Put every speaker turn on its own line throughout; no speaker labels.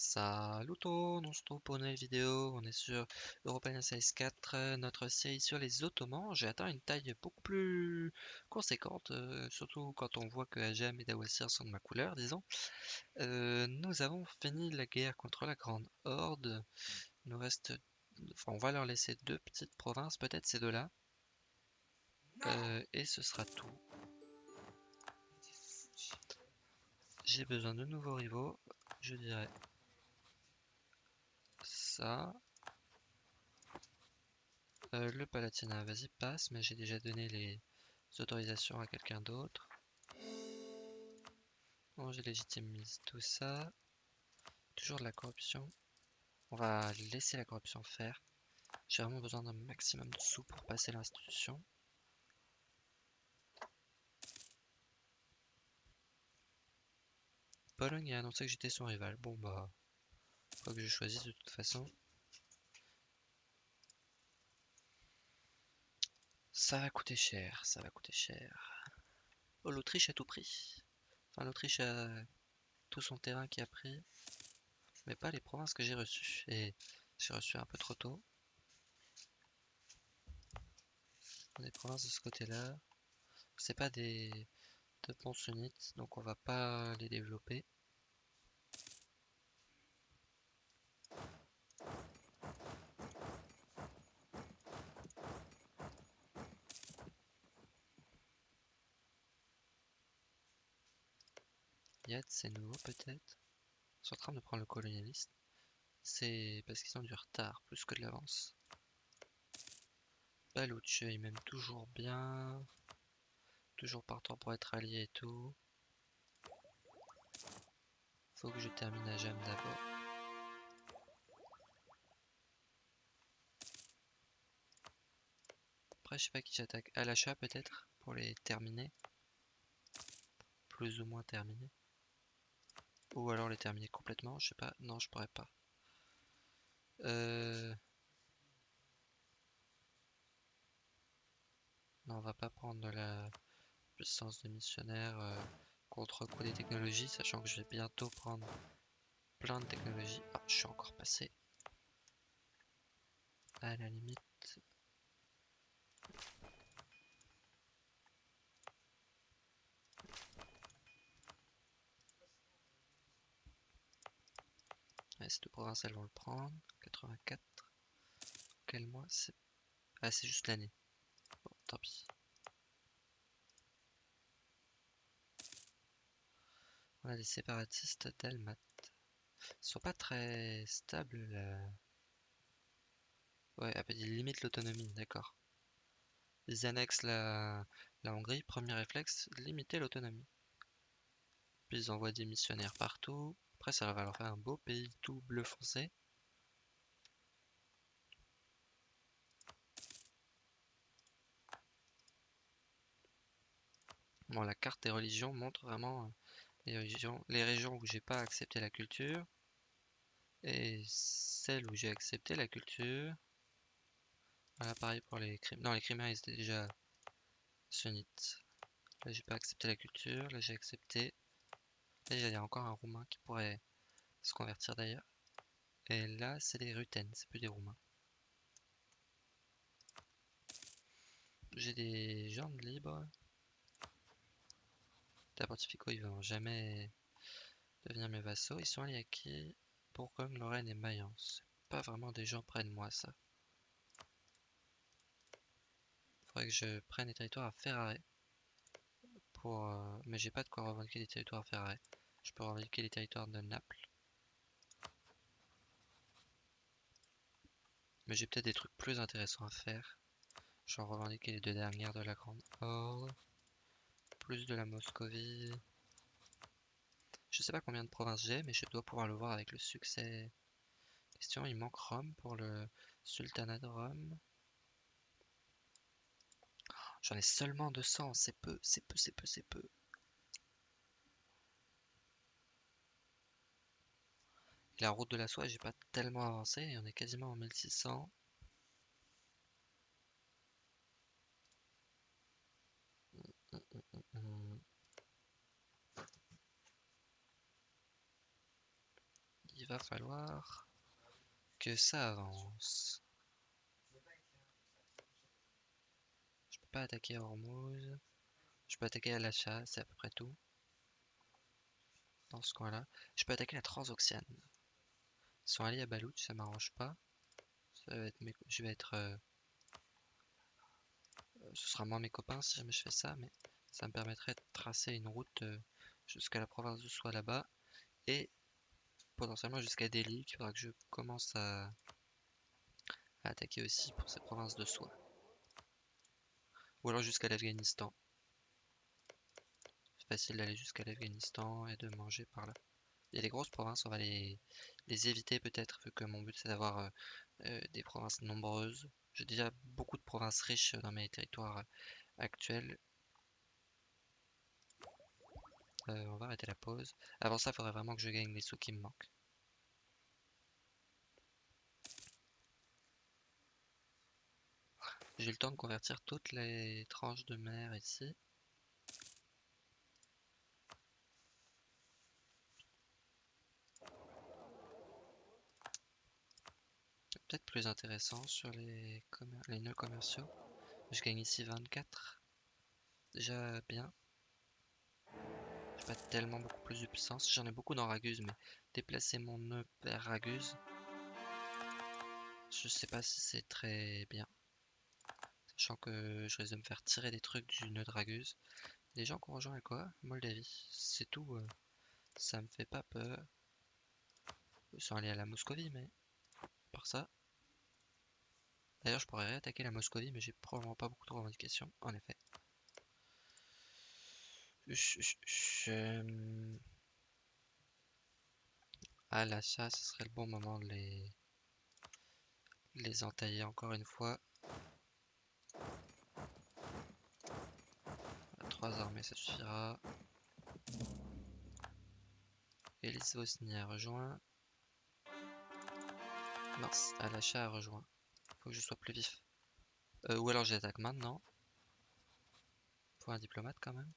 Salut tout, on se retrouve pour une nouvelle vidéo, on est sur European Size 4, notre série sur les Ottomans. J'ai atteint une taille beaucoup plus conséquente, euh, surtout quand on voit que Ajam et Dawassir sont de ma couleur, disons. Euh, nous avons fini la guerre contre la Grande Horde, il nous reste, enfin on va leur laisser deux petites provinces, peut-être ces deux-là, euh, et ce sera tout. J'ai besoin de nouveaux rivaux, je dirais Euh, le Palatinat, vas-y, passe, mais j'ai déjà donné les autorisations à quelqu'un d'autre. Bon, j'ai légitimise tout ça. Toujours de la corruption. On va laisser la corruption faire. J'ai vraiment besoin d'un maximum de sous pour passer l'institution. Pologne a annoncé que j'étais son rival. Bon bah, que je choisisse de toute façon. Ça va coûter cher, ça va coûter cher. Oh, l'Autriche a tout pris. Enfin, l'Autriche a tout son terrain qui a pris, mais pas les provinces que j'ai reçues. Et j'ai reçu un peu trop tôt. Les provinces de ce côté-là, c'est pas des de bons sunnites, donc on va pas les développer. C'est nouveau peut-être? Sont en train de prendre le colonialiste. C'est parce qu'ils ont du retard plus que de l'avance. Balouche, il m'aime toujours bien. Toujours partant pour être allié et tout. Faut que je termine à Jam d'abord. Après, je sais pas qui j'attaque. À l'achat peut-être? Pour les terminer. Plus ou moins terminer. Ou alors les terminer complètement, je sais pas. Non, je pourrais pas. Euh... Non, on va pas prendre la puissance de missionnaire euh, contre coup des technologies, sachant que je vais bientôt prendre plein de technologies. Ah, je suis encore passé. À la limite, ces deux provinces elles vont le prendre? 84. Quel mois? C'est Ah c'est juste l'année. Bon, tant pis. On a des séparatistes d'Almat. Ils sont pas très stables là. Ouais, ils limitent l'autonomie, d'accord. Ils annexent la, la Hongrie, premier réflexe, limiter l'autonomie. Puis ils envoient des missionnaires partout. Ça va leur faire un beau pays tout bleu foncé. Bon, la carte des religions montre vraiment euh, les régions, les régions où j'ai pas accepté la culture et celles où j'ai accepté la culture. Voilà, pareil pour les crimes. Non, les crimes ils étaient déjà sunnites. Là, j'ai pas accepté la culture. Là, j'ai accepté. Là, il y a encore un roumain qui pourrait se convertir d'ailleurs. Et là, c'est des Rutènes, c'est plus des Roumains. J'ai des jambes libres. Les Pontifico, ils vont jamais devenir mes vassaux. Ils sont alliés à qui? Bourgogne, Lorraine et Mayence. Pas vraiment des gens près de moi, ça. Faudrait que je prenne des territoires à Ferrare. Pour, euh, Mais j'ai pas de quoi revendiquer des territoires à Ferrare. Je peux revendiquer les territoires de Naples. Mais j'ai peut-être des trucs plus intéressants à faire. Genre revendiquer les deux dernières de la Grande Horde. Plus de la Moscovie. Je sais pas combien de provinces j'ai, mais je dois pouvoir le voir avec le succès. Question, il manque Rome pour le Sultanat de Rome. J'en ai seulement 200, c'est peu, c'est peu, c'est peu, c'est peu. La route de la soie, j'ai pas tellement avancé, on est quasiment en 1600. Il va falloir que ça avance. Je peux pas attaquer Hormuz. Je peux attaquer à l'achat, c'est à peu près tout. Dans ce coin-là. Je peux attaquer la Transoxiane. Ils sont alliés à Balouch, ça m'arrange pas. Je vais être... Euh, euh, ce sera moins mes copains si jamais je fais ça, mais ça me permettrait de tracer une route euh, jusqu'à la province de Soie là-bas. Et potentiellement jusqu'à Delhi, il faudra que je commence à, attaquer aussi pour cette province de soie. Ou alors jusqu'à l'Afghanistan. C'est facile d'aller jusqu'à l'Afghanistan et de manger par là. A des grosses provinces, on va les, les éviter peut-être, vu que mon but c'est d'avoir euh, euh, des provinces nombreuses. J'ai déjà beaucoup de provinces riches dans mes territoires actuels. Euh, on va arrêter la pause. Avant ça, il faudrait vraiment que je gagne les sous qui me manquent. J'ai le temps de convertir toutes les tranches de mer ici. Peut-être plus intéressant sur les, les nœuds commerciaux. Je gagne ici 24. Déjà bien pas tellement beaucoup plus de puissance. J'en ai beaucoup dans Raguse, mais déplacer mon nœud vers Raguse, je sais pas si c'est très bien. Sachant que je risque de me faire tirer des trucs du nœud de Raguse. Les gens qui ont rejoint quoi Moldavie. C'est tout. Euh, ça me fait pas peur. Ils sont allés à la Moscovie, mais par ça. D'ailleurs, je pourrais réattaquer la Moscovie, mais j'ai probablement pas beaucoup de revendications, en effet. À l'achat, ce serait le bon moment de les, les entailler encore une fois. Trois armées, ça suffira. Vosny a rejoint. Mince, à l'achat a rejoint. Que je sois plus vif. Euh, ou alors j'attaque maintenant. Pour un diplomate quand même.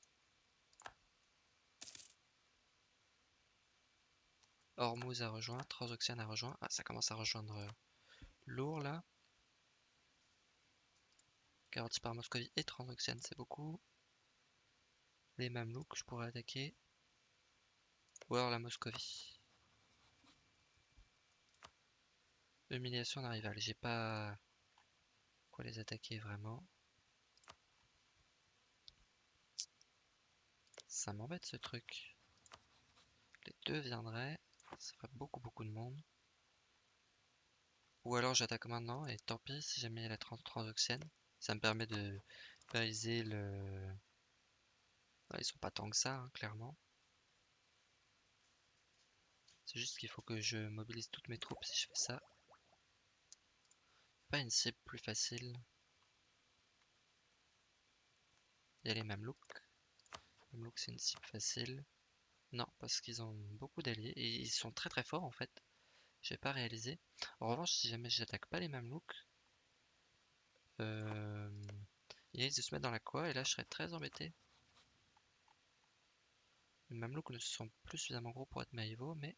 Hormuz a rejoint, Transoxiane a rejoint. Ah, ça commence à rejoindre euh, lourd là. Garanti par Moscovie et Transoxiane, c'est beaucoup. Les Mamelouks, je pourrais attaquer. Ou alors la Moscovie. Humiliation d'un rival. J'ai pas quoi les attaquer vraiment. Ça m'embête ce truc. Les deux viendraient. Ça ferait beaucoup beaucoup de monde. Ou alors j'attaque maintenant et tant pis si jamais il y a la trans transoxienne. Ça me permet de baliser le... ils sont pas tant que ça, hein, clairement. C'est juste qu'il faut que je mobilise toutes mes troupes si je fais ça. Pas une cible plus facile. Il y a les Mamelouks. Mamelouks c'est une cible facile. Non, parce qu'ils ont beaucoup d'alliés et ils sont très très forts en fait. J'ai pas réalisé. En revanche, si jamais j'attaque pas les Mamelouks, euh, ils risquent de se mettre dans la quoi et là je serais très embêté. Les Mamelouks ne sont plus suffisamment gros pour être maïvo, mais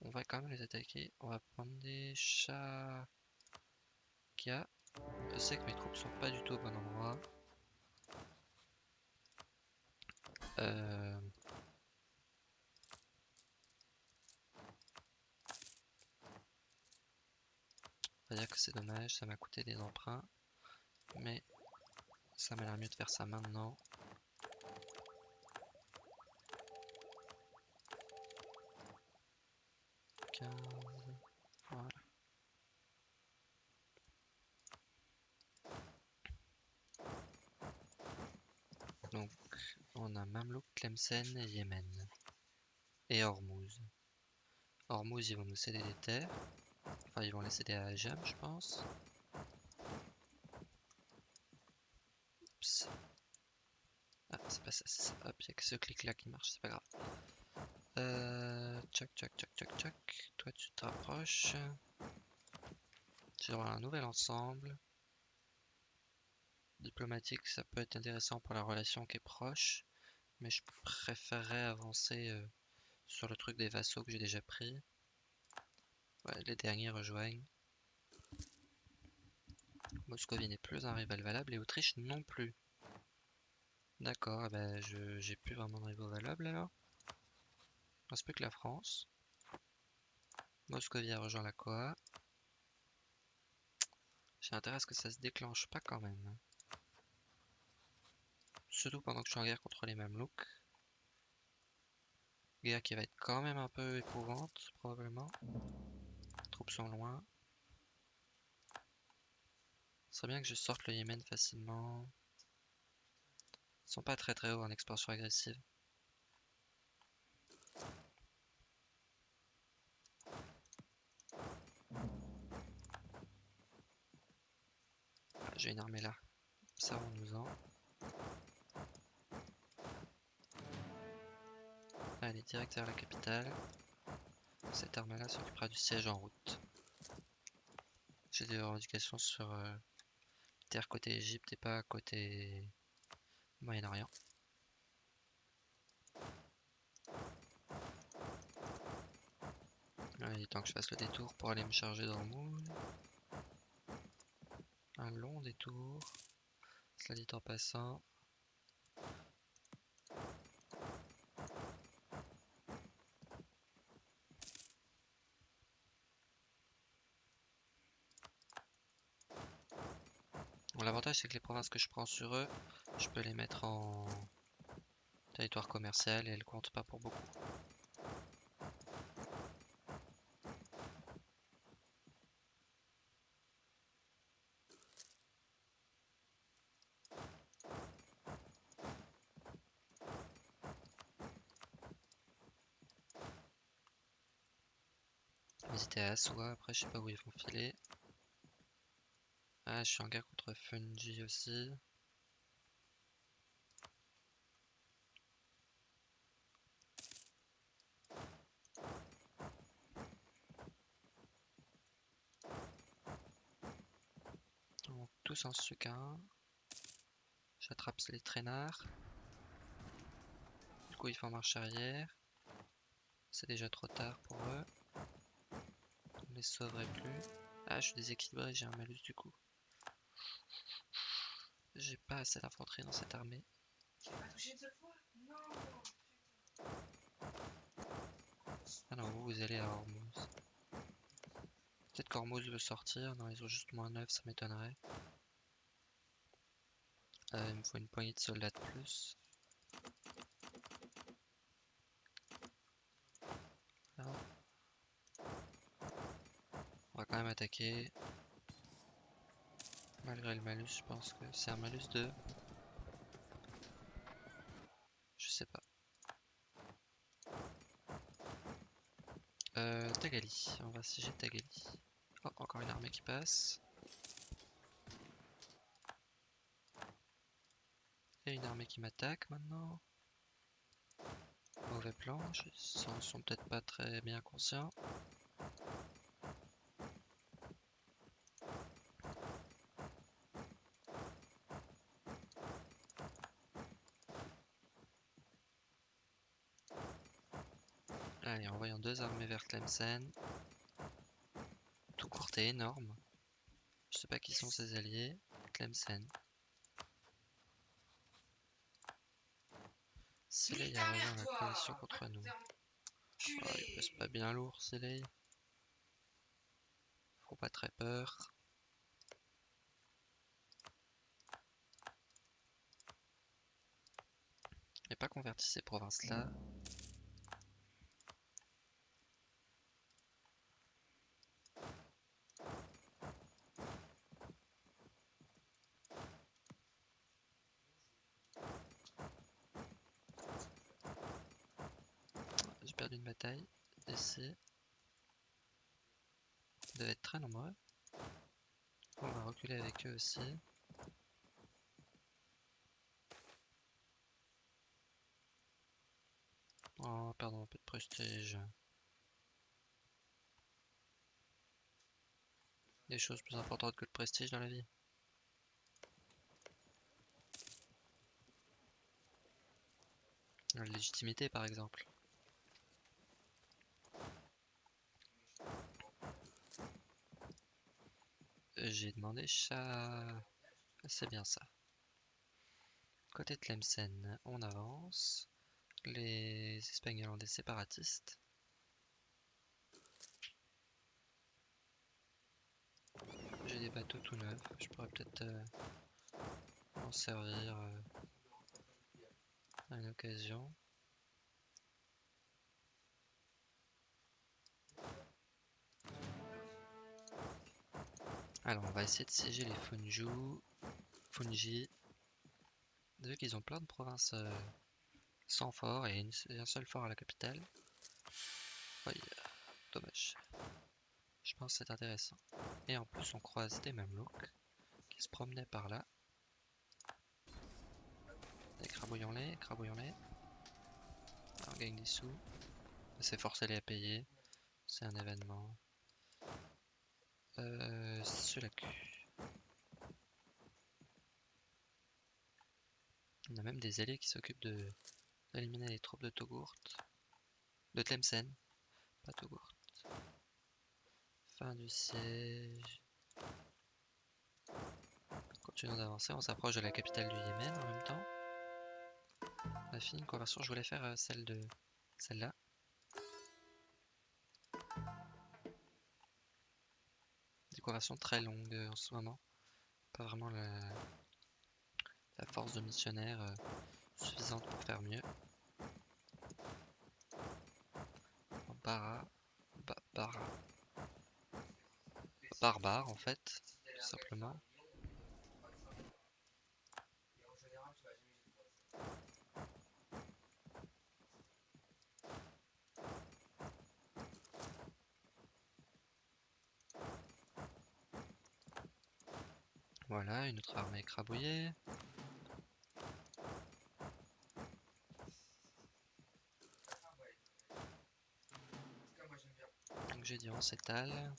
on va quand même les attaquer. On va prendre des chats. Je sais que mes troupes sont pas du tout au bon endroit. Euh, dire que c'est dommage, ça m'a coûté des emprunts. Mais ça m'a l'air mieux de faire ça maintenant. Voilà. Donc, on a Mamlouk, Tlemcen et Yémen. Et Hormuz. Hormuz, ils vont nous céder des terres. Enfin, ils vont laisser des à Jam, je pense. Oups. Ah, c'est pas ça. Hop, il a que ce clic-là qui marche, c'est pas grave. Euh, tchoc, tchoc, tchoc, tchoc, tchoc. Toi, tu te rapproches. J'ai un nouvel ensemble. Diplomatique, ça peut être intéressant pour la relation qui est proche. Mais je préférerais avancer euh, sur le truc des vassaux que j'ai déjà pris. Les derniers rejoignent. Moscovie n'est plus un rival valable et Autriche non plus. D'accord, eh ben j'ai plus vraiment de rival valable alors. Il reste plus que la France. Moscovie a rejoint la COA. J'ai intérêt à ce que ça se déclenche pas quand même. Surtout pendant que je suis en guerre contre les Mamelouks. Guerre qui va être quand même un peu éprouvante, probablement. Les troupes sont loin. Ce serait bien que je sorte le Yémen facilement. Ils sont pas très très hauts en expansion agressive. J'ai une armée là. Servons-nous-en. Allez, direct vers la capitale. Cette armée-là s'occupera du siège en route. J'ai des revendications sur euh, terre côté Égypte et pas côté Moyen-Orient. il est temps que je fasse le détour pour aller me charger d'Ormuz. Un long détour. Cela dit en passant. L'avantage c'est que les provinces que je prends sur eux, je peux les mettre en territoire commercial et elles comptent pas pour beaucoup. Visiter à Aswa, après je sais pas où ils vont filer. Ah, je suis en guerre contre Fungi aussi. Donc, tous en sucre. J'attrape les traînards. Du coup, ils font marche arrière. C'est déjà trop tard pour eux. On les sauverait plus. Ah, je suis déséquilibré, j'ai un malus du coup. J'ai pas assez d'infanterie dans cette armée. Ah non, vous, vous allez à Hormuz. Peut-être qu'Hormuz veut sortir. Non, ils ont juste moins 9, ça m'étonnerait. Euh, il me faut une poignée de soldats de plus. On va quand même attaquer. Malgré le malus, je pense que c'est un malus de... Je sais pas. Euh, Tagali, on va siéger Tagali. Oh, encore une armée qui passe. Et une armée qui m'attaque maintenant. Mauvais plan, ils sont peut-être pas très bien conscients. Allez, envoyons deux Tout court et énorme. Je sais pas qui sont ses alliés. Tlemcen. Silei a rejoint la coalition contre nous. Oh, il pèse pas bien lourd, Silei. Faut pas très peur. Et pas converti ces provinces-là. d'une bataille. Ici. Ils doivent être très nombreux. On va aussi. Oh, pardon, un peu de prestige. Des choses plus importantes que le prestige dans la vie. La légitimité par exemple. J'ai demandé ça. C'est bien ça. Côté Tlemcen, on avance. Les Espagnols ont des séparatistes. J'ai des bateaux tout neufs, je pourrais peut-être euh, en servir euh, à une occasion. Alors on va essayer de siéger les Funju, Funji. Vu qu'ils ont plein de provinces euh, sans fort et un seul fort à la capitale. dommage. Je pense que c'est intéressant. Et en plus on croise des Mamelouks qui se promenaient par là. Écrabouillons-les, écrabouillons-les. On gagne des sous. C'est forcer les à payer. C'est un événement. Euh, cul. On a même des alliés qui s'occupent de d'éliminer les troupes de Togourt. De Tlemcen. Pas Togourt. Fin du siège. Continuons d'avancer, on s'approche de la capitale du Yémen en même temps. On a fini une conversion, je voulais faire euh, celle de celle-là. Conversion très longue euh, en ce moment. Pas vraiment la, force de missionnaire euh, suffisante pour faire mieux. Bara, barbare en fait, tout simplement. Voilà, une autre armée écrabouillée. Donc j'ai dit on s'étale.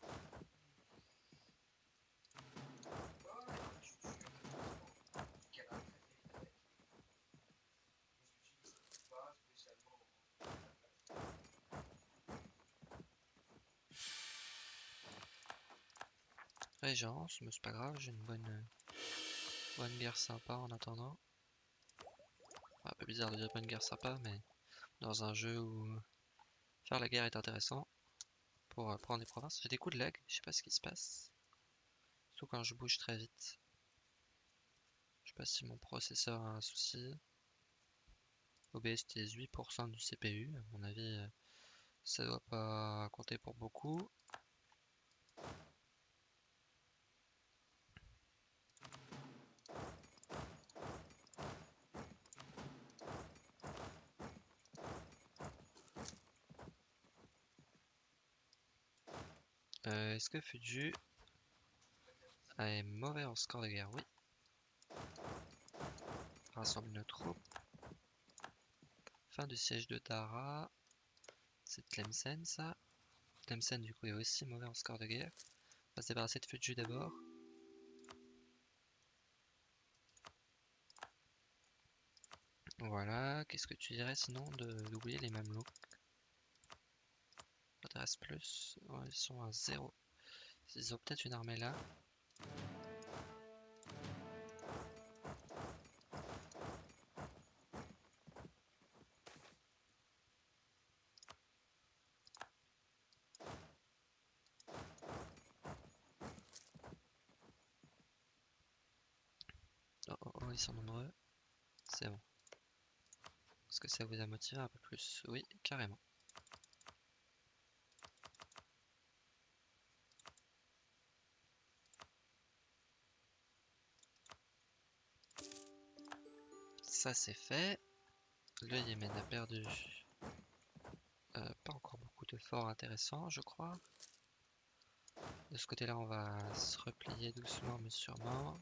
Régence, mais c'est pas grave, j'ai une bonne, bonne guerre sympa en attendant. Un peu bizarre de dire bonne guerre sympa, mais dans un jeu où faire la guerre est intéressant pour euh, prendre des provinces. J'ai des coups de lag, je sais pas ce qui se passe. Surtout quand je bouge très vite. Je sais pas si mon processeur a un souci. OBS était 8% du CPU, à mon avis euh, ça doit pas compter pour beaucoup. Euh, est-ce que Fuju est mauvais en score de guerre Oui. Rassemble nos troupes. Fin du siège de Dara. C'est Tlemcen ça. Tlemcen du coup est aussi mauvais en score de guerre. On va se débarrasser de Fuju d'abord. Voilà, qu'est-ce que tu dirais sinon d'oublier les Mamelouks m'intéresse plus? ils sont à 0. Ils ont peut-être une armée là. Oh, oh, oh, ils sont nombreux. C'est bon. Est-ce que ça vous a motivé un peu plus? Oui, carrément. Ça c'est fait. Le Yémen a perdu euh, pas encore beaucoup de forts intéressants, je crois. De ce côté-là, on va se replier doucement mais sûrement.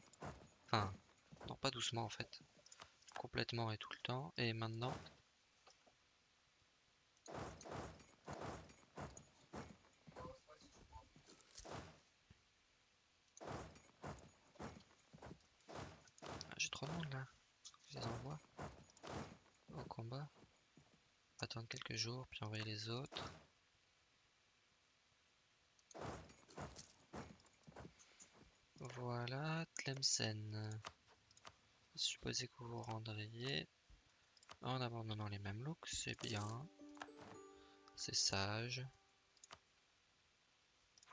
Enfin, non pas doucement en fait. Complètement et tout le temps. Et maintenant... J'ai trop de monde là je les envoie au combat. Attendre quelques jours, puis envoyer les autres. Voilà, Tlemcen. Supposez que vous vous rendriez en abandonnant les mêmes looks, c'est bien. C'est sage.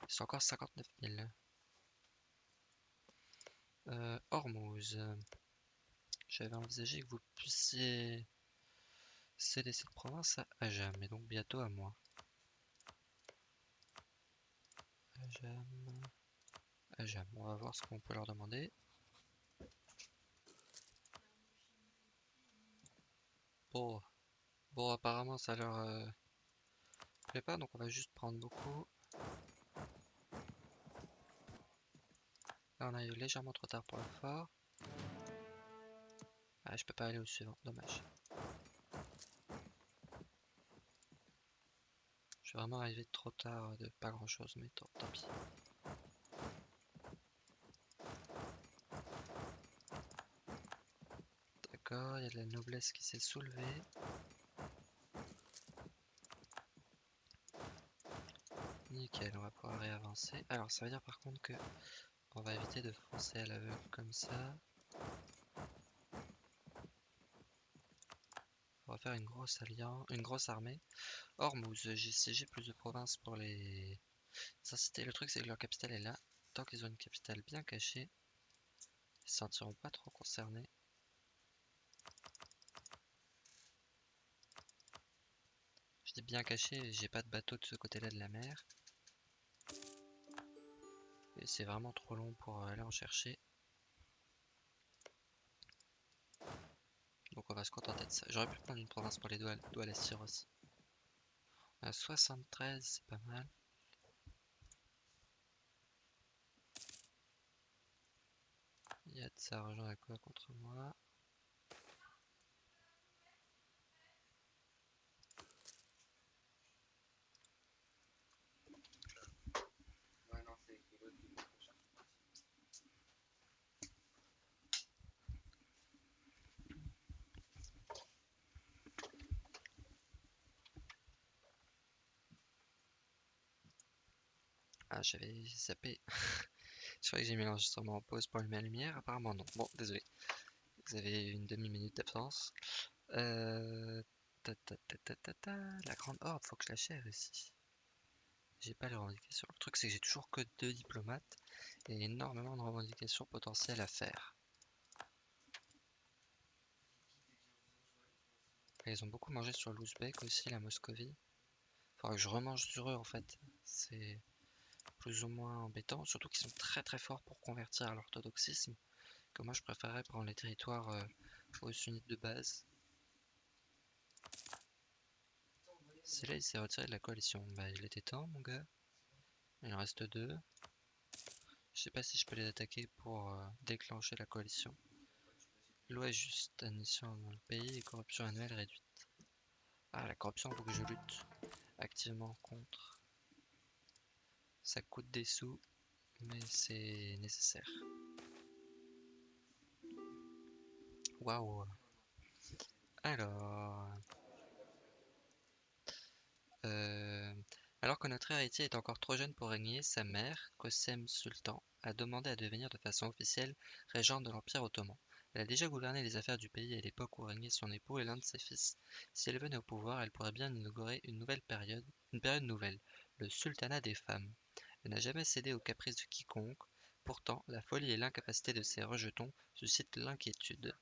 C'est encore 59 000. Euh, Hormuz. J'avais envisagé que vous puissiez céder cette province à Ajam, et donc bientôt à moi. Ajam. Ajam. On va voir ce qu'on peut leur demander. Bon. Bon, apparemment ça leur euh, plaît pas, donc on va juste prendre beaucoup. Là on a eu légèrement trop tard pour le fort. Je peux pas aller au suivant, dommage. Je suis vraiment arrivé trop tard de pas grand chose, mais tant, tant pis. D'accord, il y a de la noblesse qui s'est soulevée. Nickel, on va pouvoir réavancer. Alors ça veut dire par contre que on va éviter de foncer à l'aveugle comme ça. Faire une grosse alliance, une grosse armée. Hormuz, j'ai siégé plus de provinces pour les... Ça c'était le truc, c'est que leur capitale est là. Tant qu'ils ont une capitale bien cachée, ils se sentiront pas trop concernés. Je dis bien caché, j'ai pas de bateau de ce côté-là de la mer. Et c'est vraiment trop long pour aller en chercher. Donc on va se contenter de ça. J'aurais pu prendre une province pour les doigts, à la aussi. On a 73, c'est pas mal. Il y a de ça rejoint à quoi contre moi Ah, j'avais zappé. je croyais que j'ai mis l'enregistrement en pause pour allumer la lumière. Apparemment, non. Bon, désolé. Vous avez une demi-minute d'absence. Euh... La grande horde, faut que je la chère ici. J'ai pas les revendications. Le truc, c'est que j'ai toujours que deux diplomates et énormément de revendications potentielles à faire. ils ont beaucoup mangé sur l'Ouzbek aussi, la Moscovie. Faudra que je remange sur eux en fait. C'est plus ou moins embêtant, surtout qu'ils sont très très forts pour convertir à l'orthodoxisme, que moi je préférerais prendre les territoires euh, sunnites de base. C'est là il s'est retiré de la coalition. Bah il était temps mon gars. Il en reste deux. Je sais pas si je peux les attaquer pour euh, déclencher la coalition. Loi juste, admission dans le pays et corruption annuelle réduite. Ah la corruption faut que je lutte activement contre. Ça coûte des sous, mais c'est nécessaire. Waouh Alors... Euh, alors que notre héritier est encore trop jeune pour régner, sa mère, Kosem Sultan, a demandé à devenir de façon officielle régente de l'Empire ottoman. Elle a déjà gouverné les affaires du pays à l'époque où régnait son époux et l'un de ses fils. Si elle venait au pouvoir, elle pourrait bien inaugurer une nouvelle période, une période nouvelle, le sultanat des femmes. N'a jamais cédé aux caprices de quiconque, pourtant la folie et l'incapacité de ses rejetons suscitent l'inquiétude.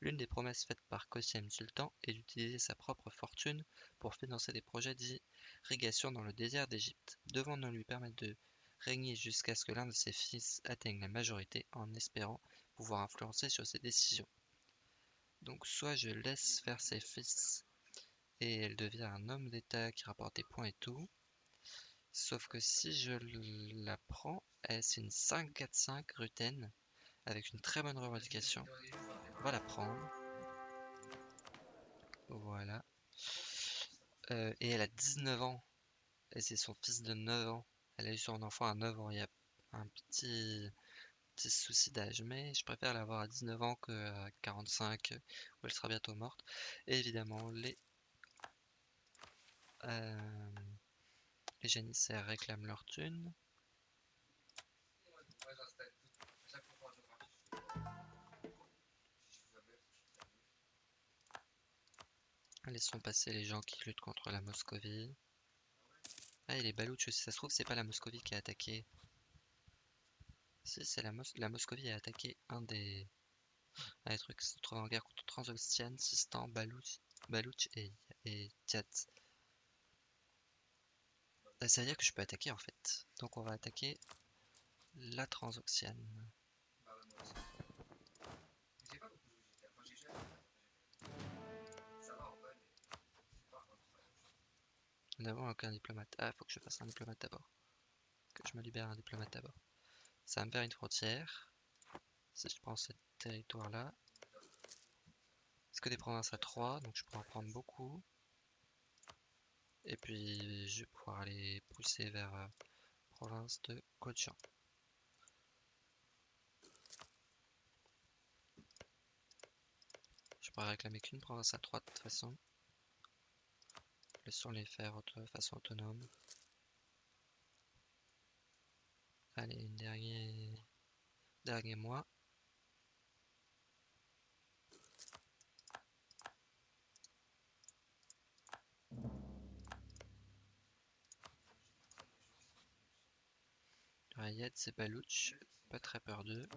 L'une des promesses faites par Qasim Sultan est d'utiliser sa propre fortune pour financer des projets d'irrigation dans le désert d'Égypte, devant nous lui permettre de régner jusqu'à ce que l'un de ses fils atteigne la majorité en espérant pouvoir influencer sur ses décisions? Donc soit je laisse faire ses fils et elle devient un homme d'État qui rapporte des points et tout, Sauf que si je la prends, c'est une 5-4-5 Ruten avec une très bonne revendication. On va la prendre. Voilà. Euh, et elle a 19 ans. Et c'est son fils de 9 ans. Elle a eu son enfant à 9 ans. Il y a un petit, souci d'âge. Mais je préfère l'avoir à 19 ans qu'à 45 où elle sera bientôt morte. Et évidemment, les... Euh, les janissaires réclament leur thune. Laissons passer les gens qui luttent contre la Moscovie. Ah, et les Balouches, si ça se trouve, c'est pas la Moscovie qui a attaqué. Si, c'est la, Mos la Moscovie a attaqué un des... Trucs qui se trouvent en guerre contre Transoxiane, Sistan, Balouch, et, et ça veut dire que je peux attaquer en fait. Donc on va attaquer la Transoxiane. Nous n'avons aucun diplomate. Ah, faut que je fasse un diplomate d'abord. Que je me libère un diplomate d'abord. Ça va me faire une frontière. Si je prends ce territoire-là. C'est que des provinces à 3, donc je peux en prendre beaucoup. Et puis je vais pouvoir aller pousser vers la euh, province de Kochan. Je pourrais réclamer qu'une province à 3 de toute façon. Laissons les faire de façon autonome. Allez, une dernière dernier mois. Rayed, c'est Balouch, pas très peur d'eux.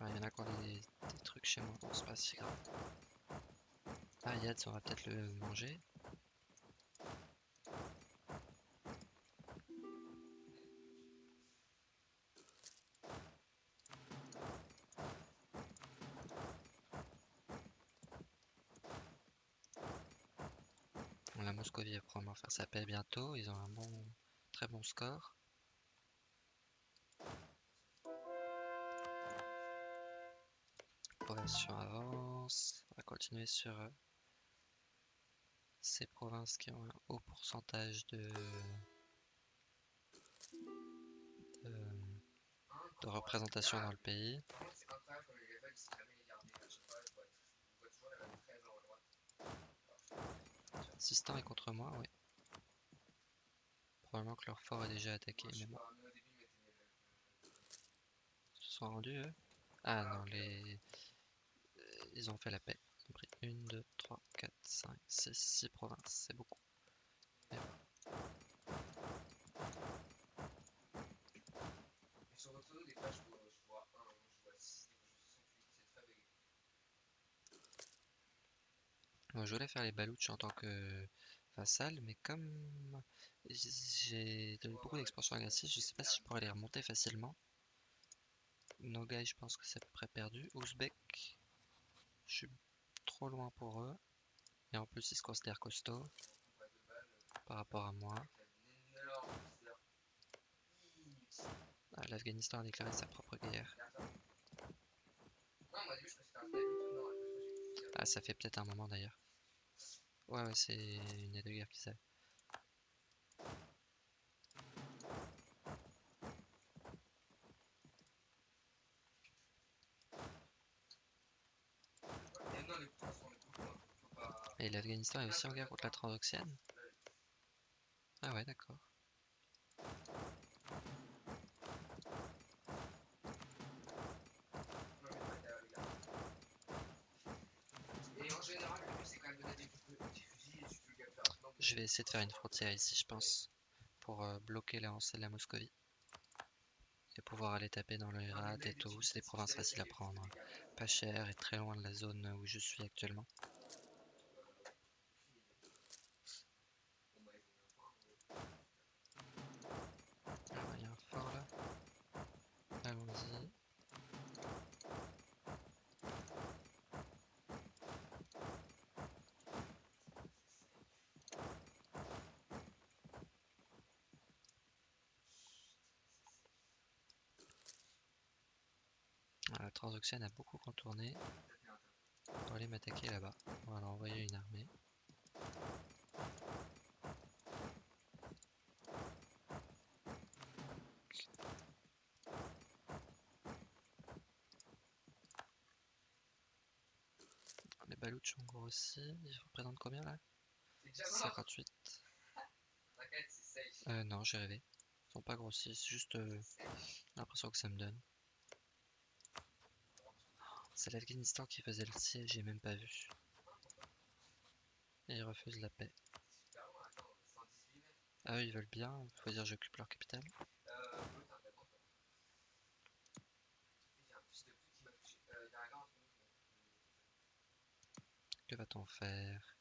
Ah, il y en a encore des, des trucs chez moi, c'est pas si grave. Yad, on va peut-être le manger. Probablement faire sa paix bientôt. Ils ont un bon, très bon score. Progression avance. On va continuer sur euh, ces provinces qui ont un haut pourcentage de, de, représentation dans le pays. Assistant est contre moi, oui. Que leur fort est déjà attaqué, mais. Ils se sont rendus, eux Ah non, les... Ils ont fait la paix. Ils ont pris 1, 2, 3, 4, 5, 6, 6 provinces. C'est beaucoup. Mais bon. je voulais faire les balouches en tant que vassal, mais comme j'ai donné beaucoup d'expansion agressive, je sais pas si je pourrais les remonter facilement. Nogai, je pense que c'est à peu près perdu. Ouzbek, je suis trop loin pour eux. Et en plus, ils se considèrent costauds par rapport à moi. Ah, L'Afghanistan a déclaré sa propre guerre. Ah, ça fait peut-être un moment d'ailleurs. Ouais, ouais, c'est une aide de guerre qui savent. Et l'Afghanistan est aussi en guerre contre la Transoxiane? Ah ouais, d'accord. Je vais essayer de faire une frontière ici, je pense, pour euh, bloquer l'avancée de la Moscovie. Et pouvoir aller taper dans le Herat et tout. C'est des provinces faciles à prendre. Pas cher et très loin de la zone où je suis actuellement. A beaucoup contourné pour aller m'attaquer là-bas. On va leur envoyer une armée. Les balouches ont grossi. Ils représentent combien là? 58. Euh, non, j'ai rêvé. Ils sont pas grossis, c'est juste euh, l'impression que ça me donne. C'est l'Afghanistan qui faisait le siège, j'ai même pas vu. Et ils refusent la paix.
Super loin, attends, 118 mètres.
Ah eux ils veulent bien, faut dire j'occupe leur capitale. Que va-t-on faire?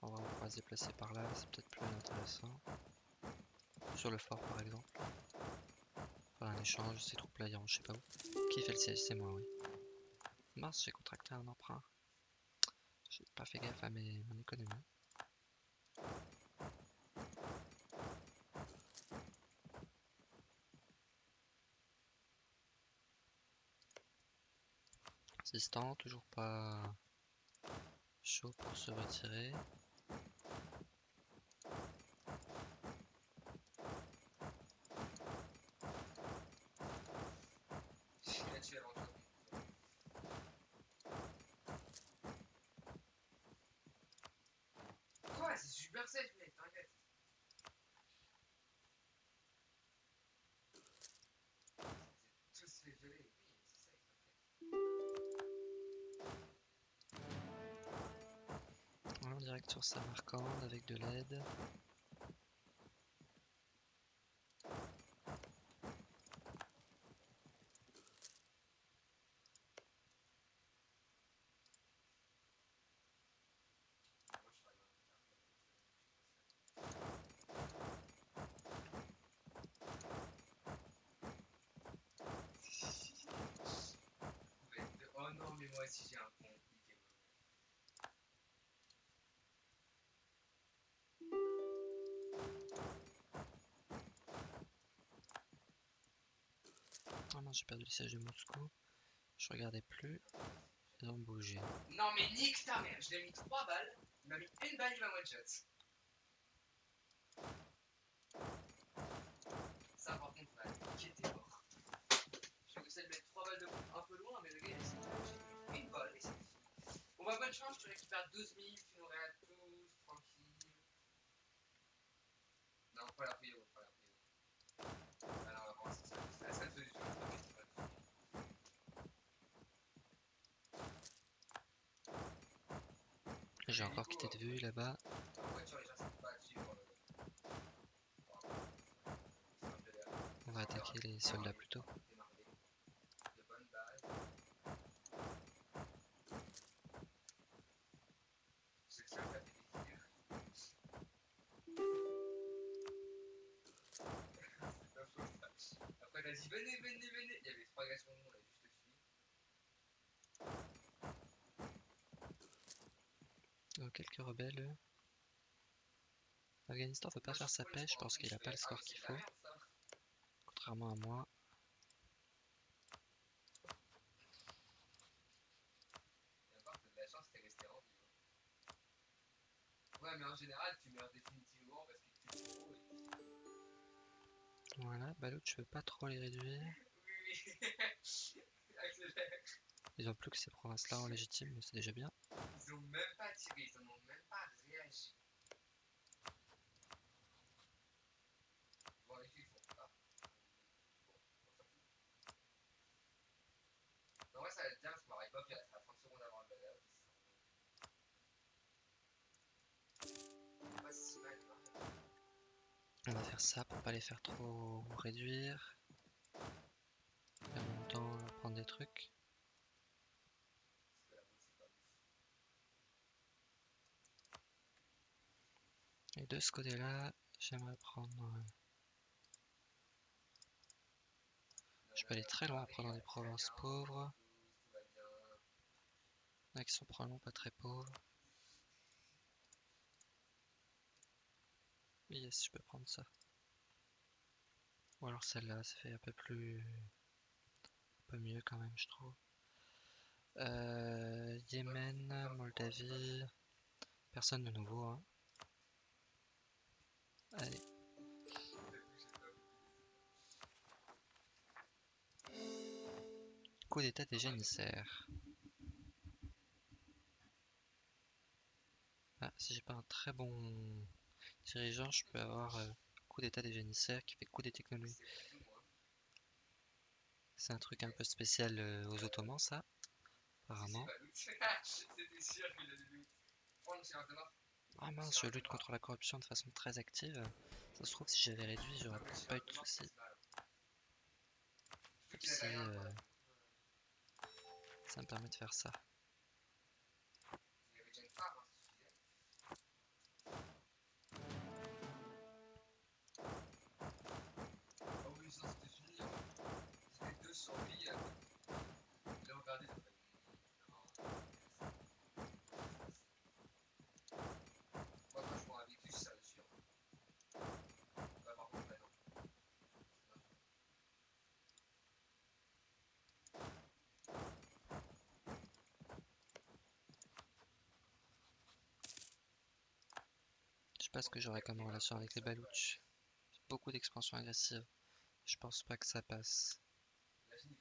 On va se déplacer par là, c'est peut-être plus intéressant. Sur le fort par exemple. Un échange, ces troupes là iront je sais pas où. Qui fait le siège C'est moi, oui. Mince, j'ai contracté un emprunt. J'ai pas fait gaffe à mes, mon économie. Assistant, toujours pas chaud pour se retirer.
Je suis là-dessus avant toi. C'est super safe, mec, t'inquiète. C'est t'inquiète.
Voilà, en direct sur Samarcande avec de l'aide.
Moi, je travaille dans un Ouais, de- Oh non, mais moi aussi j'ai un pont. niquez-moi.
Ah non, j'ai perdu le siège de Moscou. Je regardais plus. Ils ont bougé.
Non, mais nique ta mère, je l'ai mis 3 balles. Il m'a mis une balle, il m'a one shot. Ça, par contre, était mort. Je vais essayer de mettre 3 balles de un peu loin, mais le gars il a une balle et c'est fini. Bon, bah, bonne chance, tu récupères 12 000, tu nous réales tous, tranquille. Non, pas la prière, pas la prière. Ah non, vraiment, c'est ça, c'est la seule solution. c'est pas la solution.
J'ai encore quitté de vue là-bas.
En voiture, les gens savent pas suivre. Euh, c'est un peu l'air.
On va attaquer les soldats plutôt.
Après dit venez, venez, venez. Il y avait trois gars sur nous, on a juste suivi.
Euh, quelques rebelles. L'Afghanistan veut pas
Moi,
faire sa pêche parce qu'il a
je
pas le score qu'il faut. Contrairement à moi.
Tu.
Voilà, bah l'autre je veux pas trop les réduire? Ils ont plus que ces provinces-là en légitime, mais c'est déjà bien.
Ils en ont même pas réagi. Bon, les filles font pas. Non, ouais, ça va être bien, parce qu'on arrive pas, puis il à 30 secondes avant le hein.
On va faire ça pour pas les faire trop réduire. En même temps prendre des trucs.
Parce que la route, c'est pas ouf.
Et de ce côté-là, j'aimerais prendre. euh, Je peux aller très loin prendre des provinces pauvres.
Tout va bien.
Là qui sont probablement pas très pauvres. Yes, je peux prendre ça. Ou alors celle-là, ça fait un peu plus. un peu mieux quand même, je trouve. Euh, Yémen, Moldavie. Personne de nouveau, hein. Allez, coup d'état des génissaires. Ah, si j'ai pas un très bon dirigeant, je peux avoir euh, coup d'état des génissaires qui fait coup des technologies.
C'est
un truc un peu spécial euh, aux Ottomans, ça, apparemment. Ah mince, je lutte contre la corruption de façon très active. Ça se trouve, si j'avais réduit, j'aurais pas eu de soucis. euh, ça me permet de faire ça.
Il y avait déjà une femme, hein, ça suffisait. Ah oui, ça c'était fini. hein. C'était 200 billes. Il a regardé, il a fait, non. Moi, quand je prends un véhicule, ça le suit. hein. Bah, par contre, là, non.
Je sais pas ce que j'aurais comme relation avec les Balouches. Beaucoup d'expansion agressive. Je pense pas que ça passe.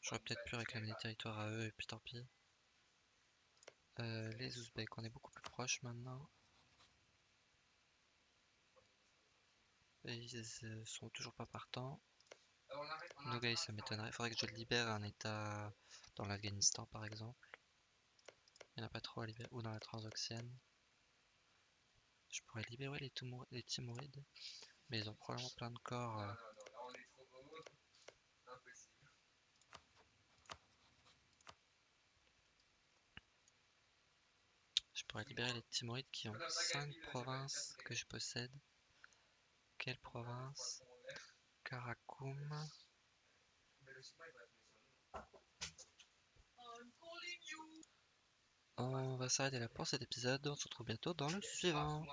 J'aurais peut-être pu réclamer des territoires à eux et puis tant pis. Euh, les Ouzbeks, on est beaucoup plus proches maintenant. Ils euh, sont toujours pas partants. Nogai, ça m'étonnerait. Faudrait que je libère un état dans l'Afghanistan par exemple. Il n'y en a pas trop à libérer. Ou dans la Transoxiane. Je pourrais libérer les, les Timourides. Mais ils ont probablement plein de corps. Euh. Je pourrais libérer les Timorides qui ont 5 provinces que je possède. Quelle province? Karakoum.
Mais logiquement, il va être mis sur nous. I'm calling you.
On va s'arrêter là pour cet épisode. On se retrouve bientôt dans le suivant.